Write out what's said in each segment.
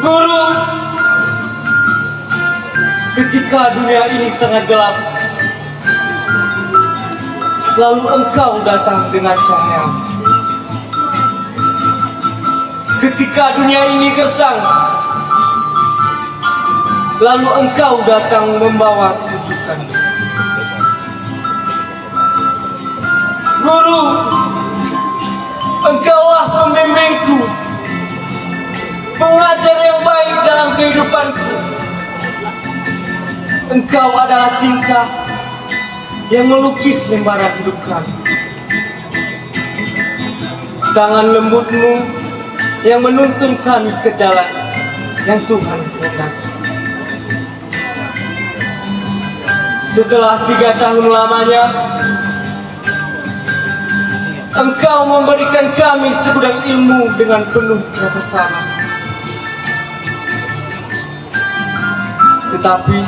Guru, ketika dunia ini sangat gelap, lalu engkau datang dengan cahaya. Ketika dunia ini gersang, lalu engkau datang membawa kesejukan. Guru, engkaulah pembimbingku, kehidupanku. Engkau adalah tingkah yang melukis lembaran hidup kami. Tangan lembutmu yang menuntun kami ke jalan yang Tuhan kehendaki. Setelah tiga tahun lamanya, Engkau memberikan kami segudang ilmu dengan penuh rasa sama. Tetapi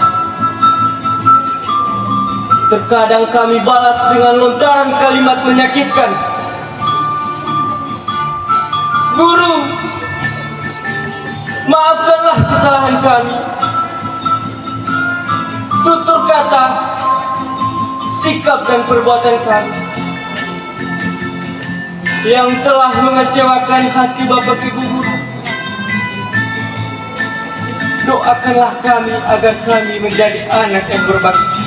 terkadang kami balas dengan lontaran kalimat menyakitkan. Guru, maafkanlah kesalahan kami. Tutur kata, sikap dan perbuatan kami yang telah mengecewakan hati Bapak Ibu Guru. Doakanlah kami agar kami menjadi anak yang berbakti.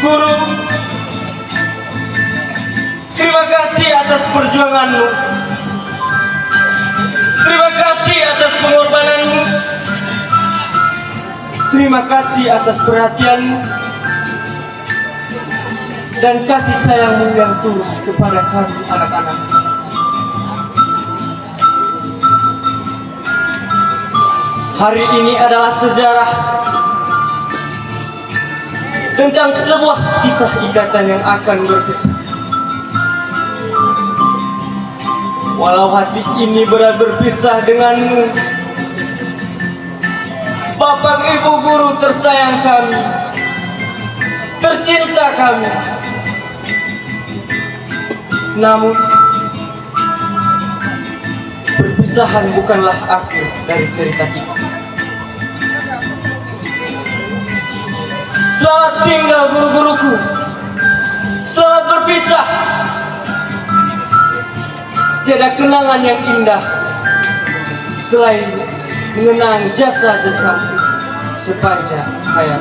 Guru, terima kasih atas perjuanganmu. Terima kasih atas pengorbananmu. Terima kasih atas perhatianmu dan kasih sayangmu yang tulus kepada kami anak-anak. Hari ini adalah sejarah tentang sebuah kisah ikatan yang akan berpisah. Walau hati ini berat berpisah denganmu, Bapak Ibu Guru tersayang kami, tercinta kami, namun perpisahan bukanlah akhir dari cerita kita. Selamat tinggal guru-guruku. Selamat berpisah. Tiada kenangan yang indah selain mengenang jasa-jasa sepanjang hayat.